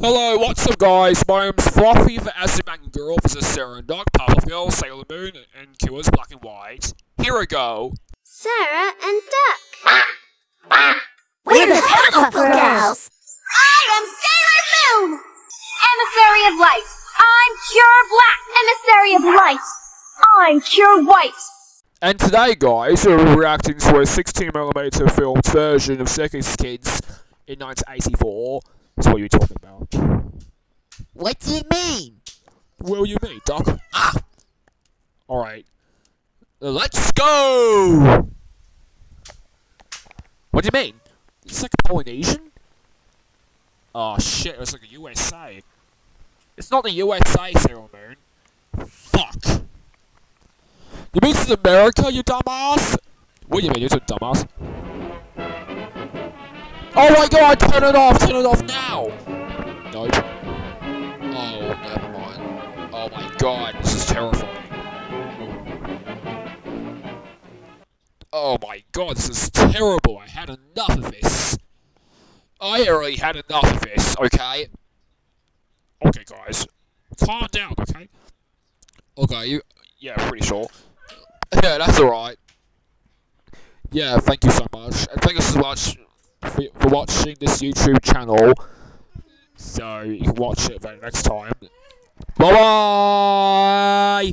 Hello, what's up guys? My name's Fluffy for Aziman Girl, this is Sarah and Duck, Pufferfield, Sailor Moon, and Killers Black and White. Here we go. Sarah and Duck. We're the Powerpuff Girls. I am Sailor Moon! Emissary of Light. I'm Cure Black. Emissary of Light. I'm Cure White. And today guys, we're reacting to a 16mm filmed version of Circus Kids in 1984. That's what you're talking about. What do you mean? What do you mean, Doc? Ah! Alright. Let's go! What do you mean? It's like Polynesian? Oh shit, it's like a USA. It's not the USA, Sailor Moon. Fuck. You mean it's America, you dumbass? What do you mean, you're a dumbass? Oh my god, turn it off, turn it off now! Nope. Oh, never mind. Oh my god, this is terrifying. Oh my god, this is terrible. I had enough of this. I already had enough of this, okay? Okay, guys. Calm down, okay? Okay, you... Yeah, pretty sure. Yeah, that's alright. Yeah, thank you so much. And thank you so much for, for watching this YouTube channel. So, you can watch it next time. Bye-bye!